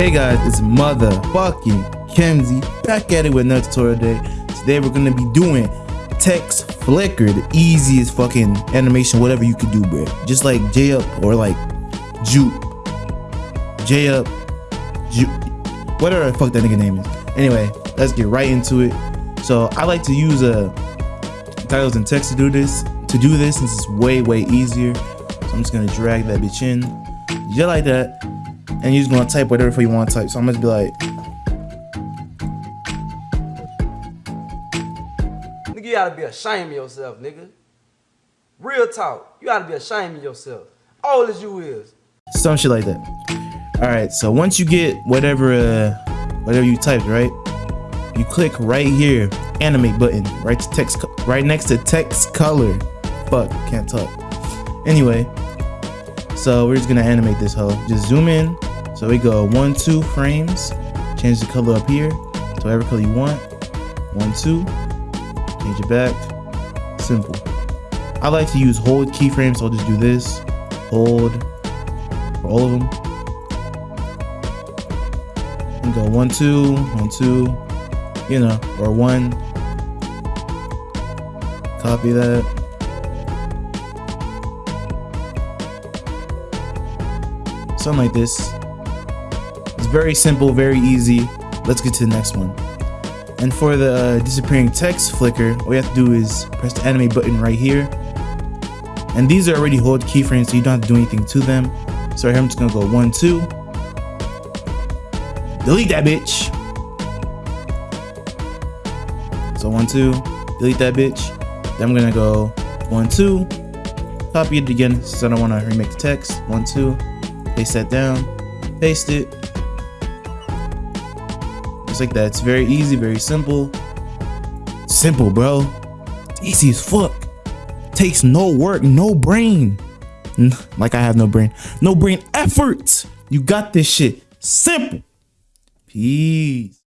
Hey guys, it's motherfucking Kenzie back at it with another tutorial today. Today we're gonna be doing text flicker, the easiest fucking animation, whatever you could do, bro. Just like J up or like Jupe, J up, Jupe, whatever the fuck that nigga name is. Anyway, let's get right into it. So I like to use uh, titles and text to do this. To do this, since it's way way easier. So I'm just gonna drag that bitch in, just like that and you're just gonna type whatever you want to type. So I'm gonna be like, Nigga, you gotta be ashamed of yourself, nigga. Real talk. You gotta be ashamed of yourself. Old as you is. some shit like that. All right, so once you get whatever, uh, whatever you typed, right? You click right here, animate button, right to text, right next to text color. Fuck, can't talk. Anyway, so we're just gonna animate this hoe. Just zoom in. So we go one, two frames. Change the color up here to whatever color you want. One, two. Change it back. Simple. I like to use hold keyframes, so I'll just do this. Hold for all of them. And go one, two, one, two, you know, or one. Copy that. Something like this. It's very simple, very easy. Let's get to the next one. And for the uh, disappearing text flicker, all you have to do is press the animate button right here. And these are already hold keyframes, so you don't have to do anything to them. So here, I'm just gonna go one, two. Delete that bitch. So one, two, delete that bitch. Then I'm gonna go one, two, copy it again since I don't wanna remake the text. One, two, paste that down, paste it. Like that. It's very easy, very simple. Simple, bro. Easy as fuck. Takes no work, no brain. Like I have no brain. No brain effort. You got this shit. Simple. Peace.